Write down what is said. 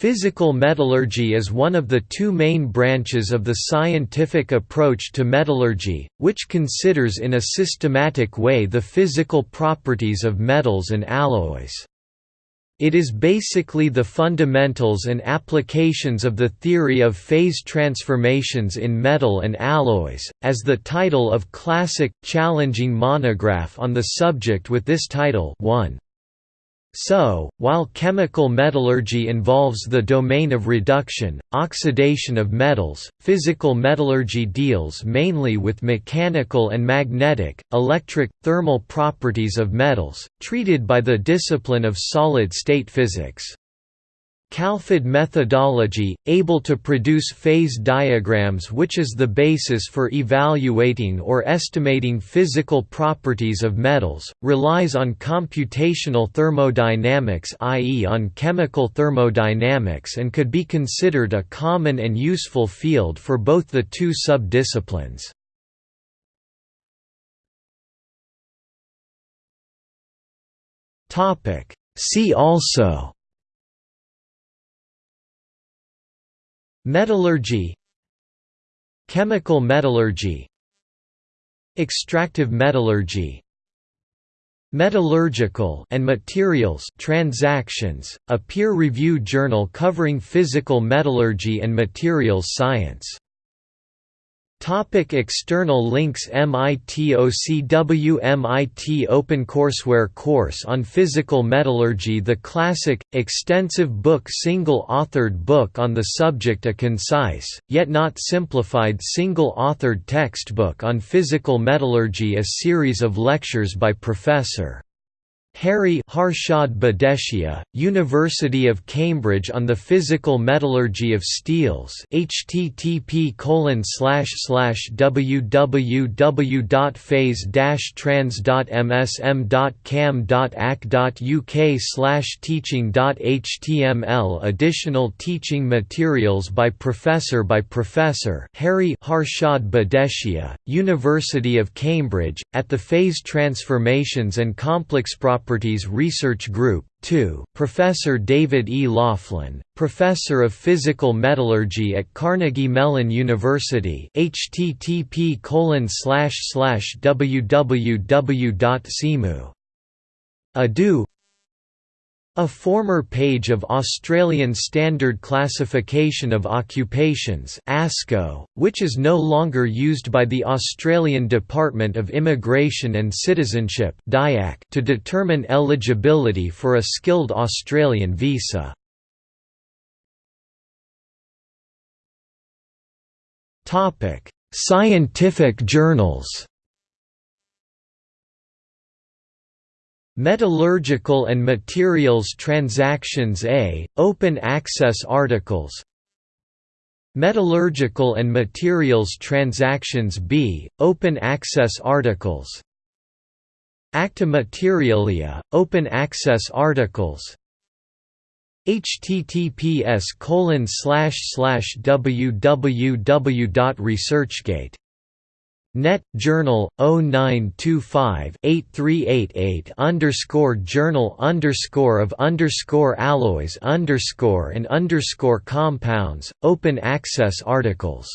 Physical metallurgy is one of the two main branches of the scientific approach to metallurgy, which considers in a systematic way the physical properties of metals and alloys. It is basically the fundamentals and applications of the theory of phase transformations in metal and alloys, as the title of classic, challenging monograph on the subject with this title 1. So, while chemical metallurgy involves the domain of reduction, oxidation of metals, physical metallurgy deals mainly with mechanical and magnetic, electric, thermal properties of metals, treated by the discipline of solid-state physics. CALPHAD methodology, able to produce phase diagrams which is the basis for evaluating or estimating physical properties of metals, relies on computational thermodynamics i.e. on chemical thermodynamics and could be considered a common and useful field for both the two sub-disciplines. See also Metallurgy Chemical metallurgy Extractive metallurgy Metallurgical and materials transactions, a peer-reviewed journal covering physical metallurgy and materials science Topic external links MIT OCW MIT OpenCourseWare course on physical metallurgy The classic, extensive book single-authored book on the subject A concise, yet not simplified single-authored textbook on physical metallurgy A series of lectures by Professor Hari Harshad Bhadeshia, University of Cambridge on the Physical Metallurgy of Steels http www.phase-trans.msm.cam.ac.uk teaching.html Additional teaching materials by Professor by Professor Hari Harshad Bhadeshia, University of Cambridge, at the Phase Transformations and Complex Properties Properties Research Group 2, Professor David E. Laughlin, Professor of Physical Metallurgy at Carnegie Mellon University http www.cemu. A former page of Australian Standard Classification of Occupations ASCO, which is no longer used by the Australian Department of Immigration and Citizenship to determine eligibility for a skilled Australian visa. Scientific journals Metallurgical and Materials Transactions A, Open Access Articles. Metallurgical and Materials Transactions B, Open Access Articles. Acta Materialia, Open Access Articles. Https www.researchgate Net Journal 0925 8388 underscore Journal underscore of underscore alloys underscore and underscore compounds Open access articles